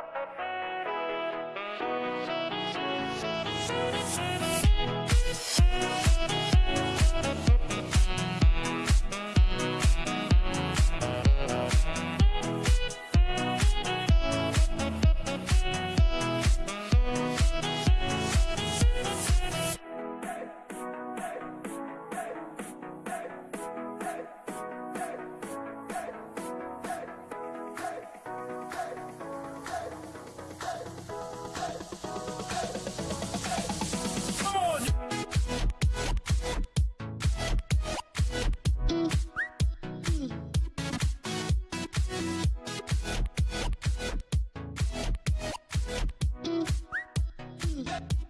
Música Hey.